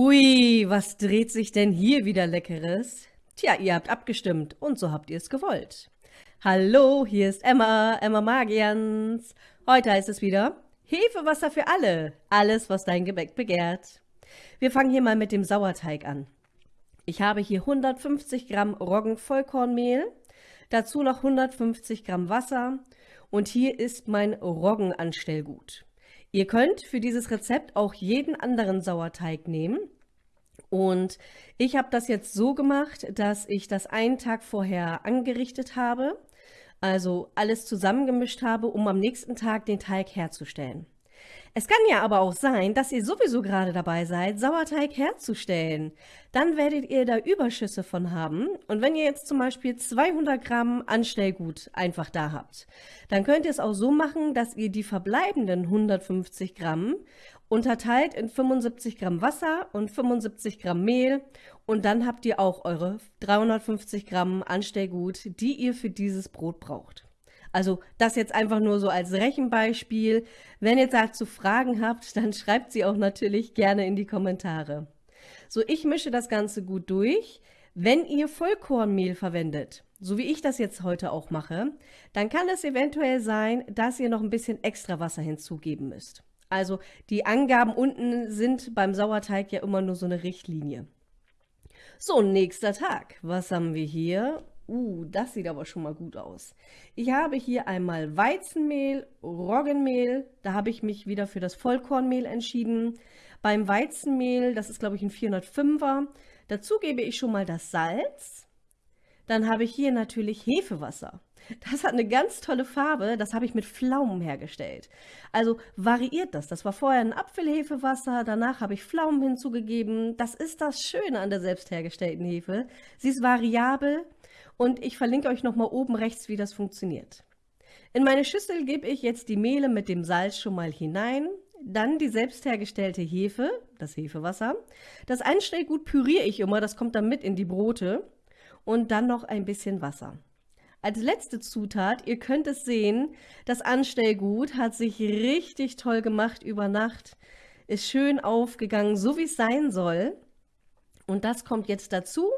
Ui, was dreht sich denn hier wieder Leckeres? Tja, ihr habt abgestimmt und so habt ihr es gewollt. Hallo, hier ist Emma, Emma Magians. Heute heißt es wieder Hefewasser für alle, alles, was dein Gebäck begehrt. Wir fangen hier mal mit dem Sauerteig an. Ich habe hier 150 Gramm Roggenvollkornmehl, dazu noch 150 Gramm Wasser und hier ist mein Roggenanstellgut. Ihr könnt für dieses Rezept auch jeden anderen Sauerteig nehmen. Und ich habe das jetzt so gemacht, dass ich das einen Tag vorher angerichtet habe, also alles zusammengemischt habe, um am nächsten Tag den Teig herzustellen. Es kann ja aber auch sein, dass ihr sowieso gerade dabei seid, Sauerteig herzustellen. Dann werdet ihr da Überschüsse von haben. Und wenn ihr jetzt zum Beispiel 200 Gramm Anstellgut einfach da habt, dann könnt ihr es auch so machen, dass ihr die verbleibenden 150 Gramm unterteilt in 75 Gramm Wasser und 75 Gramm Mehl und dann habt ihr auch eure 350 Gramm Anstellgut, die ihr für dieses Brot braucht. Also das jetzt einfach nur so als Rechenbeispiel. Wenn ihr dazu Fragen habt, dann schreibt sie auch natürlich gerne in die Kommentare. So, ich mische das Ganze gut durch. Wenn ihr Vollkornmehl verwendet, so wie ich das jetzt heute auch mache, dann kann es eventuell sein, dass ihr noch ein bisschen extra Wasser hinzugeben müsst. Also die Angaben unten sind beim Sauerteig ja immer nur so eine Richtlinie. So, nächster Tag. Was haben wir hier? Uh, das sieht aber schon mal gut aus. Ich habe hier einmal Weizenmehl, Roggenmehl. Da habe ich mich wieder für das Vollkornmehl entschieden. Beim Weizenmehl, das ist glaube ich ein 405er. Dazu gebe ich schon mal das Salz. Dann habe ich hier natürlich Hefewasser. Das hat eine ganz tolle Farbe, das habe ich mit Pflaumen hergestellt. Also variiert das. Das war vorher ein Apfelhefewasser, danach habe ich Pflaumen hinzugegeben. Das ist das Schöne an der selbst hergestellten Hefe. Sie ist variabel, und ich verlinke euch nochmal oben rechts, wie das funktioniert. In meine Schüssel gebe ich jetzt die Mehle mit dem Salz schon mal hinein, dann die selbst hergestellte Hefe, das Hefewasser. Das Einstellgut püriere ich immer, das kommt dann mit in die Brote und dann noch ein bisschen Wasser. Als letzte Zutat, ihr könnt es sehen, das Anstellgut hat sich richtig toll gemacht über Nacht, ist schön aufgegangen, so wie es sein soll. Und das kommt jetzt dazu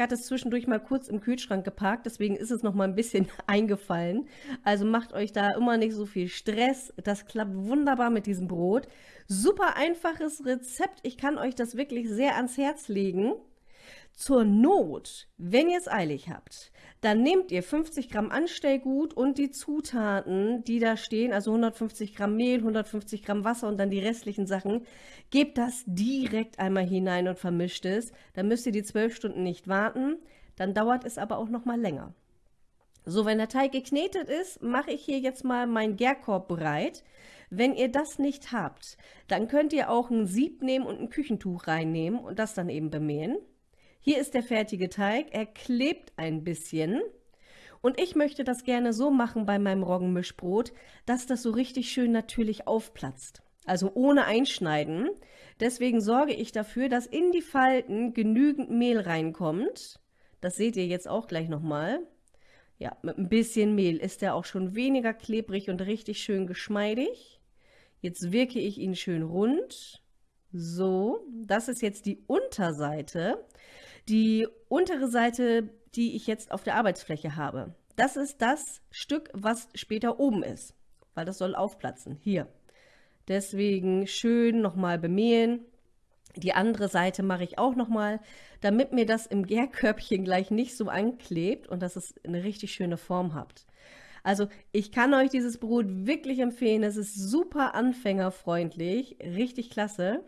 ich hatte es zwischendurch mal kurz im Kühlschrank geparkt, deswegen ist es noch mal ein bisschen eingefallen. Also macht euch da immer nicht so viel Stress. Das klappt wunderbar mit diesem Brot. Super einfaches Rezept. Ich kann euch das wirklich sehr ans Herz legen. Zur Not, wenn ihr es eilig habt, dann nehmt ihr 50 Gramm Anstellgut und die Zutaten, die da stehen, also 150 Gramm Mehl, 150 Gramm Wasser und dann die restlichen Sachen, gebt das direkt einmal hinein und vermischt es. Dann müsst ihr die 12 Stunden nicht warten, dann dauert es aber auch noch mal länger. So, wenn der Teig geknetet ist, mache ich hier jetzt mal meinen Gärkorb bereit. Wenn ihr das nicht habt, dann könnt ihr auch ein Sieb nehmen und ein Küchentuch reinnehmen und das dann eben bemähen. Hier ist der fertige Teig. Er klebt ein bisschen. Und ich möchte das gerne so machen bei meinem Roggenmischbrot, dass das so richtig schön natürlich aufplatzt. Also ohne Einschneiden. Deswegen sorge ich dafür, dass in die Falten genügend Mehl reinkommt. Das seht ihr jetzt auch gleich nochmal. Ja, mit ein bisschen Mehl ist er auch schon weniger klebrig und richtig schön geschmeidig. Jetzt wirke ich ihn schön rund. So, das ist jetzt die Unterseite. Die untere Seite, die ich jetzt auf der Arbeitsfläche habe, das ist das Stück, was später oben ist, weil das soll aufplatzen, hier. Deswegen schön nochmal bemehlen. Die andere Seite mache ich auch nochmal, damit mir das im Gärkörbchen gleich nicht so anklebt und dass es eine richtig schöne Form habt. Also ich kann euch dieses Brot wirklich empfehlen. Es ist super anfängerfreundlich, richtig klasse.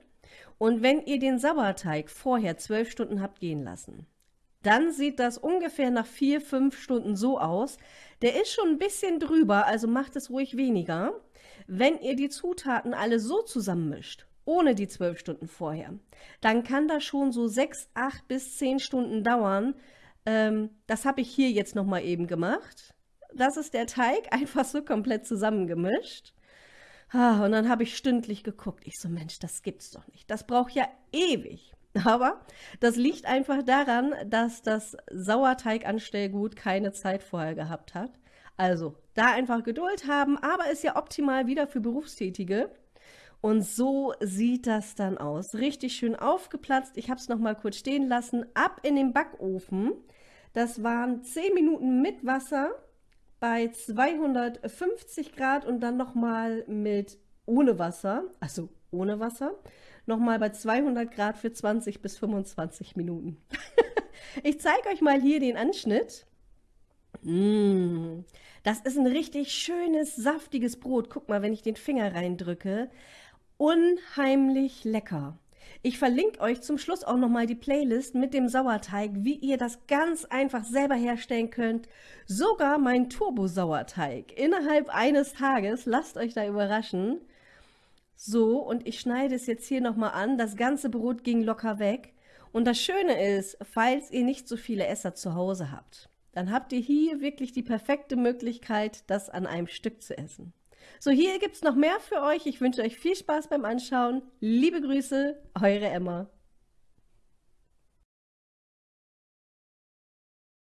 Und wenn ihr den Sauerteig vorher zwölf Stunden habt gehen lassen, dann sieht das ungefähr nach vier, fünf Stunden so aus. Der ist schon ein bisschen drüber, also macht es ruhig weniger. Wenn ihr die Zutaten alle so zusammenmischt, ohne die zwölf Stunden vorher, dann kann das schon so sechs, acht bis zehn Stunden dauern. Ähm, das habe ich hier jetzt nochmal eben gemacht. Das ist der Teig, einfach so komplett zusammengemischt. Ah, und dann habe ich stündlich geguckt. Ich so, Mensch, das gibt's doch nicht. Das braucht ja ewig. Aber das liegt einfach daran, dass das Sauerteiganstellgut keine Zeit vorher gehabt hat. Also da einfach Geduld haben, aber ist ja optimal wieder für Berufstätige. Und so sieht das dann aus. Richtig schön aufgeplatzt. Ich habe es noch mal kurz stehen lassen. Ab in den Backofen. Das waren 10 Minuten mit Wasser bei 250 Grad und dann noch mal mit ohne Wasser, also ohne Wasser, noch mal bei 200 Grad für 20 bis 25 Minuten. ich zeige euch mal hier den Anschnitt. Mmh, das ist ein richtig schönes, saftiges Brot. Guck mal, wenn ich den Finger reindrücke. Unheimlich lecker. Ich verlinke euch zum Schluss auch nochmal die Playlist mit dem Sauerteig, wie ihr das ganz einfach selber herstellen könnt. Sogar mein Turbo-Sauerteig innerhalb eines Tages. Lasst euch da überraschen. So, und ich schneide es jetzt hier nochmal an. Das ganze Brot ging locker weg. Und das Schöne ist, falls ihr nicht so viele Esser zu Hause habt, dann habt ihr hier wirklich die perfekte Möglichkeit, das an einem Stück zu essen. So, hier gibt es noch mehr für euch. Ich wünsche euch viel Spaß beim Anschauen. Liebe Grüße, eure Emma.